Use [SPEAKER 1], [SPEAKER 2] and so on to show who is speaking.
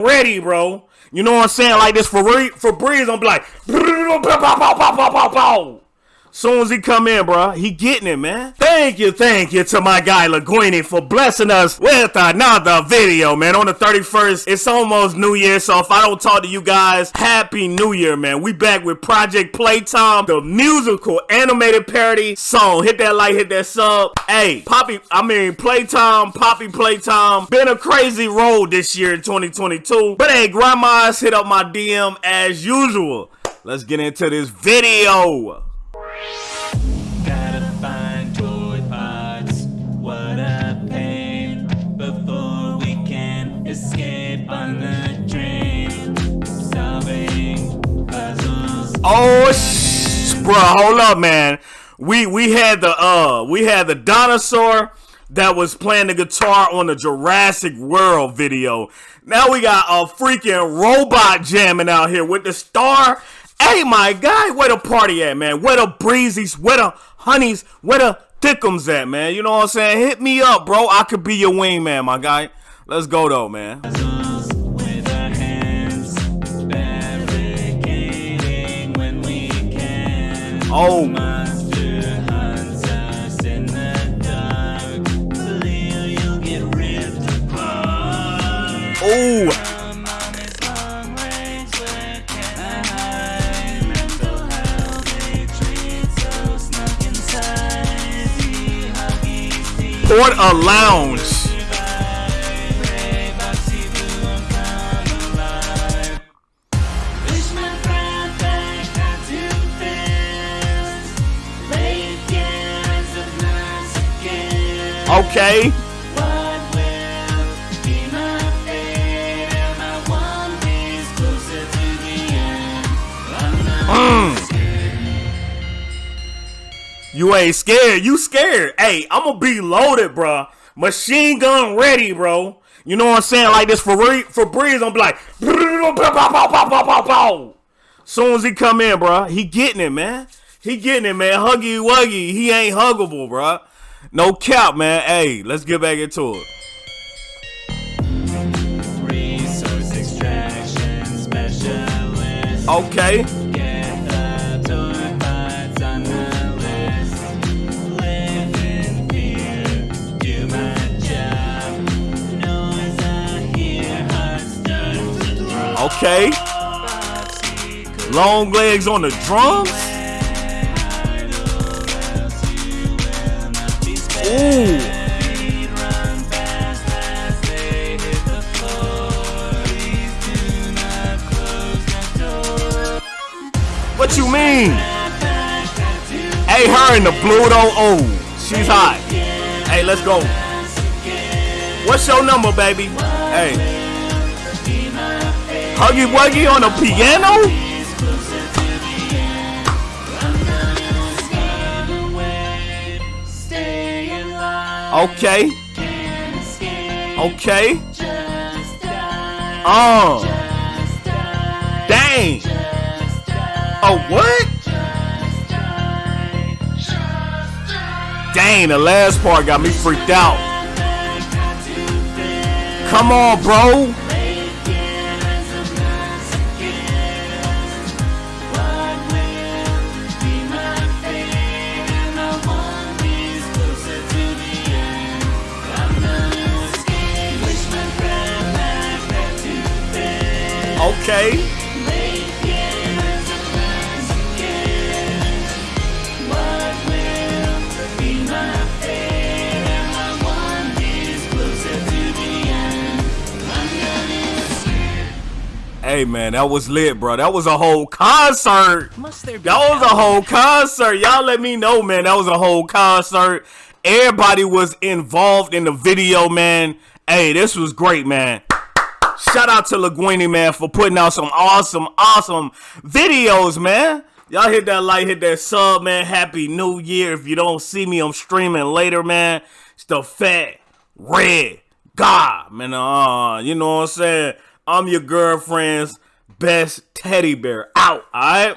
[SPEAKER 1] ready, bro. You know what I'm saying? Like this for for Breeze, I'm like, Soon as he come in, bro, he getting it, man. Thank you, thank you to my guy Lhugueny for blessing us with another video, man. On the 31st, it's almost New Year, so if I don't talk to you guys, Happy New Year, man. We back with Project Playtime, the musical animated parody song. Hit that like, hit that sub. Hey, Poppy, I mean Playtime, Poppy Playtime. Been a crazy road this year in 2022. But hey, grandmas hit up my DM as usual. Let's get into this video. Oh, sh bro, hold up, man. We we had the uh we had the dinosaur that was playing the guitar on the Jurassic World video. Now we got a freaking robot jamming out here with the star Hey, my guy, where the party at, man? Where the breezies, where the honeys, where the thickums at, man? You know what I'm saying? Hit me up, bro. I could be your wingman, my guy. Let's go, though, man. Oh. Oh. Port a lounge. Okay. Mm. You ain't scared. You scared. Hey, I'm gonna be loaded, bro. Machine gun ready, bro. You know what I'm saying? Like this for for Breeze, I'm like, soon as he come in, bro, he getting it, man. He getting it, man. Huggy wuggy. He ain't huggable, bro. No cap, man. Hey, let's get back into it. Okay. Okay. Long legs on the drums. What you mean? Hey, her in the blue though. Oh, she's hot. Hey, let's go. What's your number, baby? Hey. Huggy Wuggy on the piano? Okay. Okay. Oh. Dang. Oh, what? Dang, the last part got me freaked out. Come on, bro. Okay. Hey man, that was lit, bro. That was a whole concert. that was a whole concert. Y'all let me know, man. That was a whole concert. Everybody was involved in the video, man. Hey, this was great, man. Shout out to Lhugueny, man, for putting out some awesome, awesome videos, man. Y'all hit that like, hit that sub, man. Happy New Year. If you don't see me, I'm streaming later, man. It's the fat, red God, man. Uh, you know what I'm saying? I'm your girlfriend's best teddy bear. Out, all right?